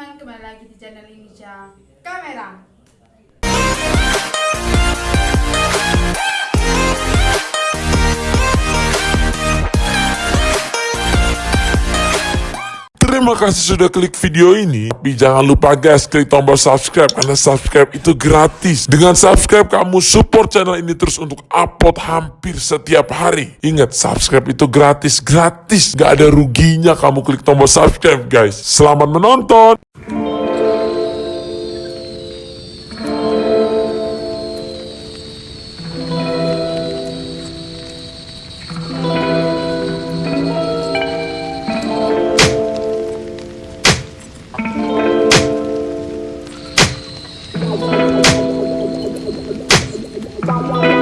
teman-teman, kembali lagi di channel Indonesia Kamera. Terima kasih sudah klik video ini. Tapi jangan lupa guys, klik tombol subscribe karena subscribe itu gratis. Dengan subscribe kamu support channel ini terus untuk upload hampir setiap hari. Ingat, subscribe itu gratis, gratis. Gak ada ruginya kamu klik tombol subscribe guys. Selamat menonton. Música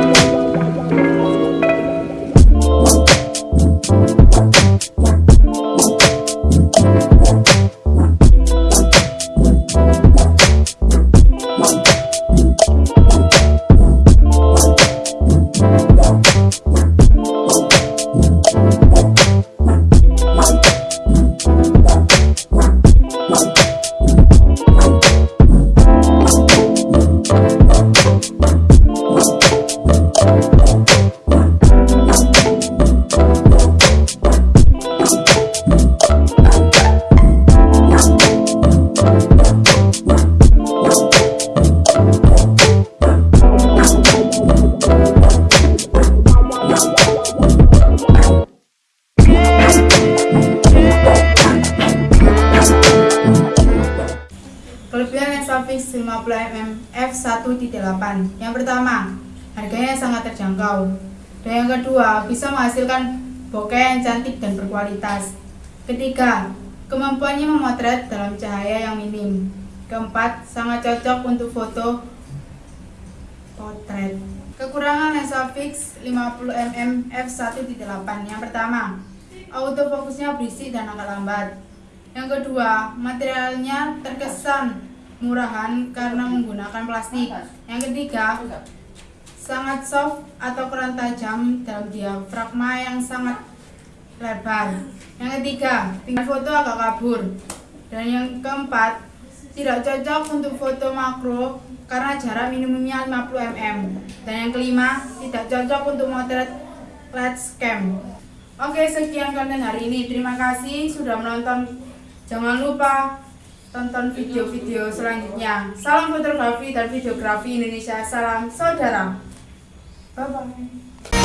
lensa fix 50mm f1.8 Yang pertama, harganya sangat terjangkau. Dan yang kedua, bisa menghasilkan bokeh yang cantik dan berkualitas. Ketiga, kemampuannya memotret dalam cahaya yang minim. Keempat, sangat cocok untuk foto potret. Kekurangan lensa fix 50mm f1.8 Yang pertama, autofokusnya berisik dan agak lambat. Yang kedua, materialnya terkesan murahan karena menggunakan plastik. Yang ketiga, sangat soft atau kurang tajam dalam diafragma yang sangat lebar. Yang ketiga, tingkat foto agak kabur. Dan yang keempat, tidak cocok untuk foto makro karena jarak minimumnya 50 mm. Dan yang kelima, tidak cocok untuk motret flash cam. Oke, sekian konten hari ini. Terima kasih sudah menonton. Jangan lupa tonton video-video selanjutnya. Salam fotografi dan videografi Indonesia. Salam saudara. Bye bye.